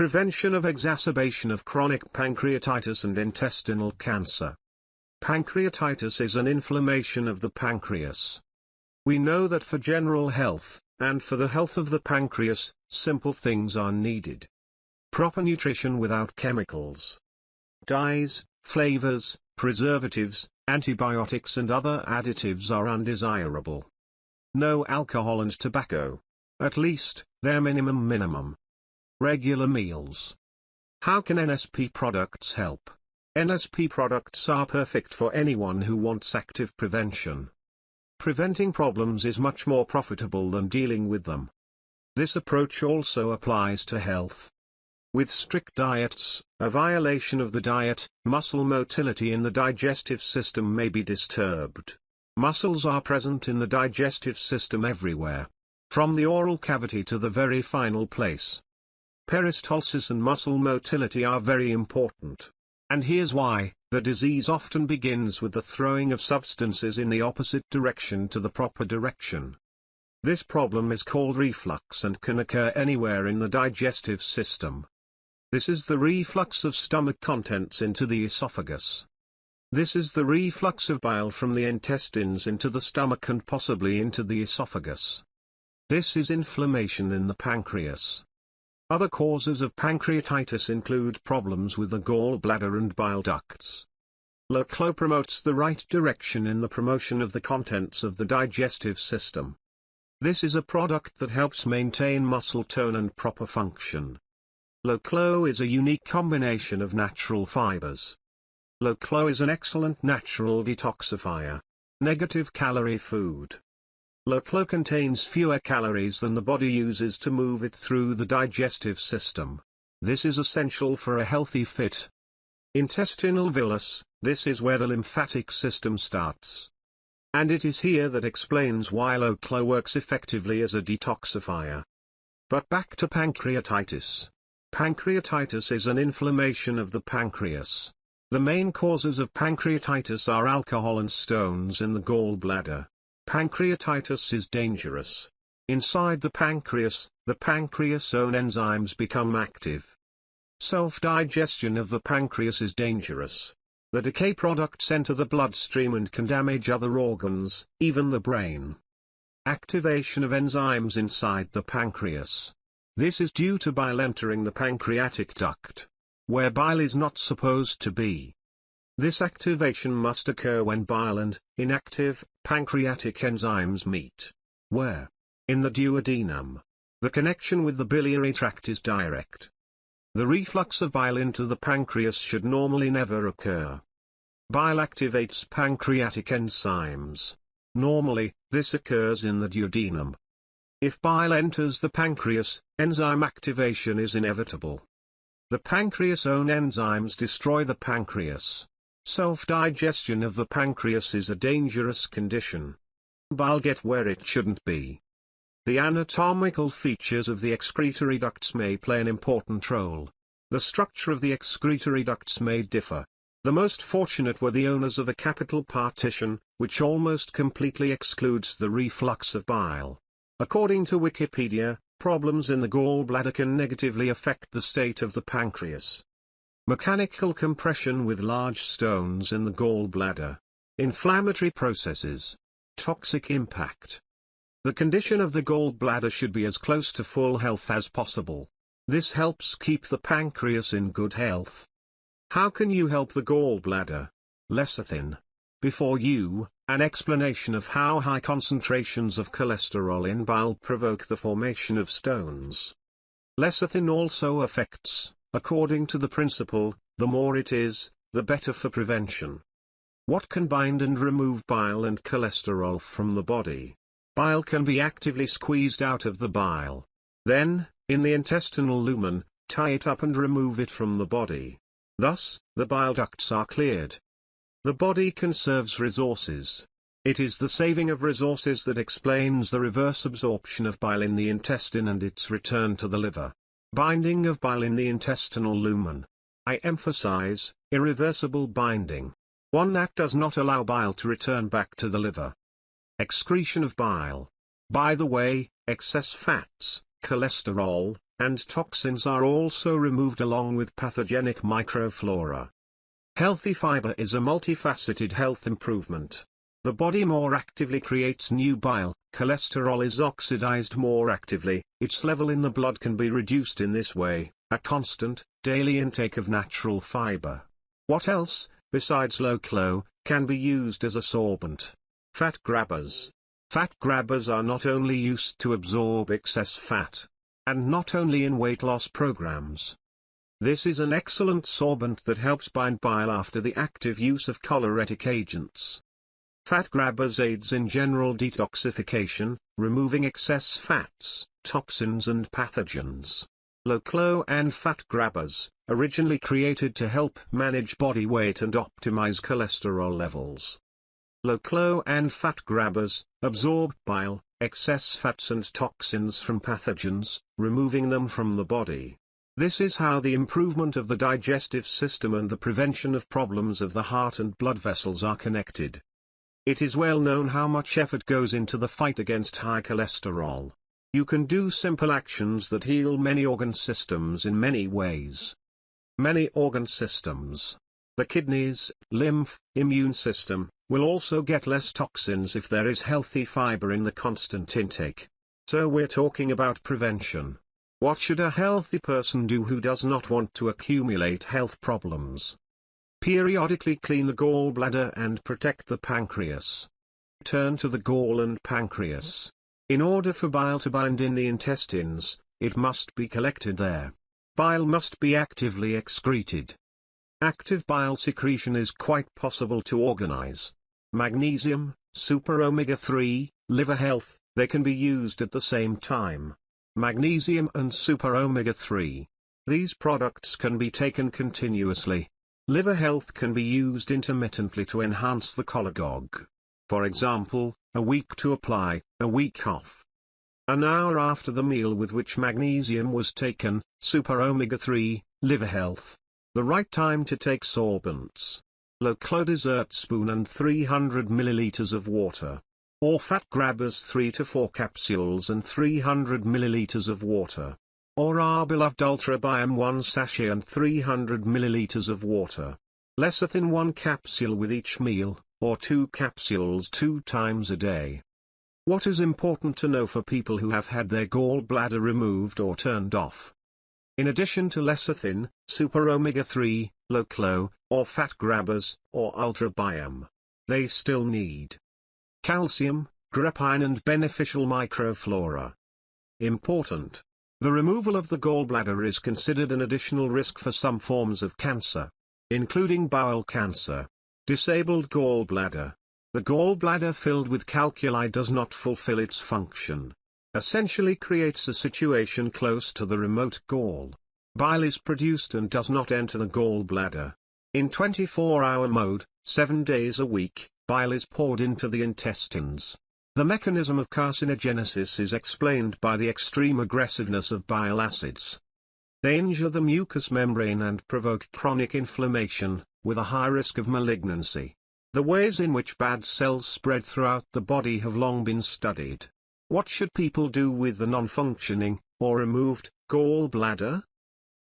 Prevention of exacerbation of chronic pancreatitis and intestinal cancer. Pancreatitis is an inflammation of the pancreas. We know that for general health, and for the health of the pancreas, simple things are needed. Proper nutrition without chemicals. Dyes, flavors, preservatives, antibiotics and other additives are undesirable. No alcohol and tobacco. At least, their minimum minimum. Regular meals. How can NSP products help? NSP products are perfect for anyone who wants active prevention. Preventing problems is much more profitable than dealing with them. This approach also applies to health. With strict diets, a violation of the diet, muscle motility in the digestive system may be disturbed. Muscles are present in the digestive system everywhere. From the oral cavity to the very final place. Peristalsis and muscle motility are very important. And here's why, the disease often begins with the throwing of substances in the opposite direction to the proper direction. This problem is called reflux and can occur anywhere in the digestive system. This is the reflux of stomach contents into the esophagus. This is the reflux of bile from the intestines into the stomach and possibly into the esophagus. This is inflammation in the pancreas. Other causes of pancreatitis include problems with the gallbladder and bile ducts. Lo-Clo promotes the right direction in the promotion of the contents of the digestive system. This is a product that helps maintain muscle tone and proper function. Lo-Clo is a unique combination of natural fibers. Lo-Clo is an excellent natural detoxifier. Negative calorie food. Lo-Clo contains fewer calories than the body uses to move it through the digestive system. This is essential for a healthy fit. Intestinal villus, this is where the lymphatic system starts. And it is here that explains why Lo-Clo works effectively as a detoxifier. But back to pancreatitis. Pancreatitis is an inflammation of the pancreas. The main causes of pancreatitis are alcohol and stones in the gallbladder. Pancreatitis is dangerous. Inside the pancreas, the pancreas own enzymes become active. Self-digestion of the pancreas is dangerous. The decay products enter the bloodstream and can damage other organs, even the brain. Activation of enzymes inside the pancreas. This is due to bile entering the pancreatic duct, where bile is not supposed to be. This activation must occur when bile and, inactive, pancreatic enzymes meet. Where? In the duodenum. The connection with the biliary tract is direct. The reflux of bile into the pancreas should normally never occur. Bile activates pancreatic enzymes. Normally, this occurs in the duodenum. If bile enters the pancreas, enzyme activation is inevitable. The pancreas' own enzymes destroy the pancreas. Self-digestion of the pancreas is a dangerous condition. Bile get where it shouldn't be. The anatomical features of the excretory ducts may play an important role. The structure of the excretory ducts may differ. The most fortunate were the owners of a capital partition, which almost completely excludes the reflux of bile. According to Wikipedia, problems in the gallbladder can negatively affect the state of the pancreas. Mechanical compression with large stones in the gallbladder. Inflammatory processes. Toxic impact. The condition of the gallbladder should be as close to full health as possible. This helps keep the pancreas in good health. How can you help the gallbladder? Lecithin. Before you, an explanation of how high concentrations of cholesterol in bile provoke the formation of stones. Lecithin also affects, according to the principle, the more it is, the better for prevention. What can bind and remove bile and cholesterol from the body? Bile can be actively squeezed out of the bile. Then, in the intestinal lumen, tie it up and remove it from the body. Thus, the bile ducts are cleared. The body conserves resources. It is the saving of resources that explains the reverse absorption of bile in the intestine and its return to the liver. Binding of bile in the intestinal lumen. I emphasize, irreversible binding. One that does not allow bile to return back to the liver. Excretion of bile. By the way, excess fats, cholesterol, and toxins are also removed along with pathogenic microflora. Healthy fiber is a multifaceted health improvement. The body more actively creates new bile, cholesterol is oxidized more actively, its level in the blood can be reduced in this way, a constant, daily intake of natural fiber. What else, besides Lo-Clo, can be used as a sorbent? Fat grabbers. Fat grabbers are not only used to absorb excess fat, and not only in weight loss programs. This is an excellent sorbent that helps bind bile after the active use of choleretic agents. Fat grabbers aids in general detoxification, removing excess fats, toxins and pathogens. Lo-Clo and fat grabbers, originally created to help manage body weight and optimize cholesterol levels. Lo-Clo and fat grabbers, absorb bile, excess fats and toxins from pathogens, removing them from the body. This is how the improvement of the digestive system and the prevention of problems of the heart and blood vessels are connected. It is well known how much effort goes into the fight against high cholesterol. You can do simple actions that heal many organ systems in many ways. Many organ systems, the kidneys, lymph, immune system, will also get less toxins if there is healthy fiber in the constant intake. So we're talking about prevention. What should a healthy person do who does not want to accumulate health problems? Periodically clean the gallbladder and protect the pancreas. Turn to the gall and pancreas. In order for bile to bind in the intestines, it must be collected there. Bile must be actively excreted. Active bile secretion is quite possible to organize. Magnesium, super omega-3, liver health, they can be used at the same time. Magnesium and super omega-3. These products can be taken continuously, Liver health can be used intermittently to enhance the cholagogue. For example, a week to apply, a week off. An hour after the meal with which magnesium was taken, super omega-3, liver health. The right time to take sorbents. Lo-Clo dessert spoon and 300 milliliters of water. Or fat grabbers 3 to 4 capsules and 300 milliliters of water or our beloved Ultra Biome 1 sachet and 300 ml of water. Lecithin 1 capsule with each meal, or 2 capsules 2 times a day. What is important to know for people who have had their gallbladder removed or turned off? In addition to lecithin, super omega-3, Lo-Clo, or fat grabbers, or ultra biome, they still need calcium, grapine and beneficial microflora. Important. The removal of the gallbladder is considered an additional risk for some forms of cancer, including bowel cancer. Disabled gallbladder. The gallbladder filled with calculi does not fulfill its function. Essentially creates a situation close to the remote gall. Bile is produced and does not enter the gallbladder. In 24-hour mode, 7 days a week, bile is poured into the intestines. The mechanism of carcinogenesis is explained by the extreme aggressiveness of bile acids. They injure the mucous membrane and provoke chronic inflammation, with a high risk of malignancy. The ways in which bad cells spread throughout the body have long been studied. What should people do with the non-functioning, or removed, gallbladder?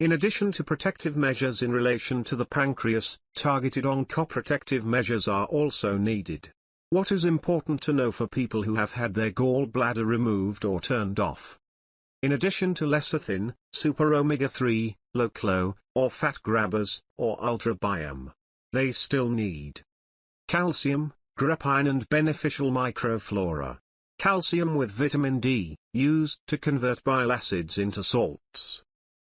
In addition to protective measures in relation to the pancreas, targeted oncoprotective measures are also needed. What is important to know for people who have had their gallbladder removed or turned off? In addition to lecithin, super omega-3, Lo-Clo, or fat grabbers, or ultra biome, they still need calcium, grapine and beneficial microflora. Calcium with vitamin D, used to convert bile acids into salts.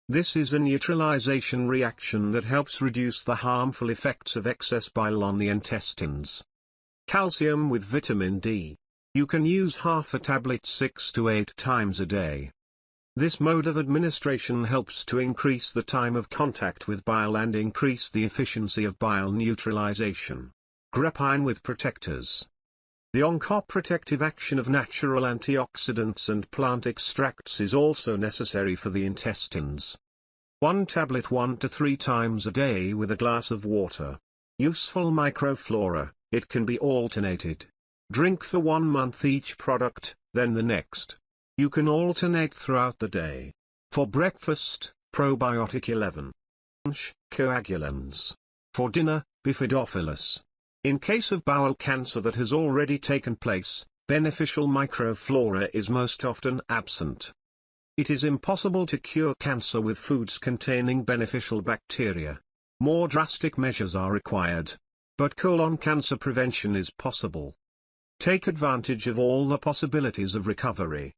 This is a neutralization reaction that helps reduce the harmful effects of excess bile on the intestines. Calcium with vitamin D. You can use half a tablet 6 to 8 times a day. This mode of administration helps to increase the time of contact with bile and increase the efficiency of bile neutralization. Grapine with protectors. The oncoprotective action of natural antioxidants and plant extracts is also necessary for the intestines. One tablet 1 to 3 times a day with a glass of water. Useful microflora. It can be alternated. Drink for one month each product, then the next. You can alternate throughout the day. For breakfast, probiotic 11. Lunch, coagulans. For dinner, bifidophilus. In case of bowel cancer that has already taken place, beneficial microflora is most often absent. It is impossible to cure cancer with foods containing beneficial bacteria. More drastic measures are required. But colon cancer prevention is possible. Take advantage of all the possibilities of recovery.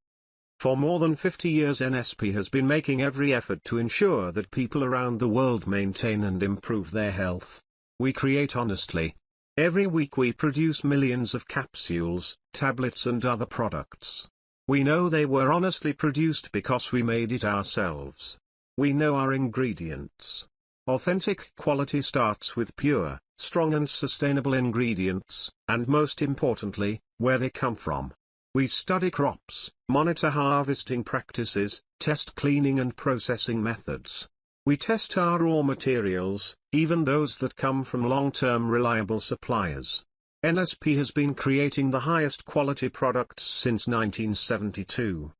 For more than 50 years NSP has been making every effort to ensure that people around the world maintain and improve their health. We create honestly. Every week we produce millions of capsules, tablets and other products. We know they were honestly produced because we made it ourselves. We know our ingredients. Authentic quality starts with pure, strong and sustainable ingredients, and most importantly, where they come from. We study crops, monitor harvesting practices, test cleaning and processing methods. We test our raw materials, even those that come from long-term reliable suppliers. NSP has been creating the highest quality products since 1972.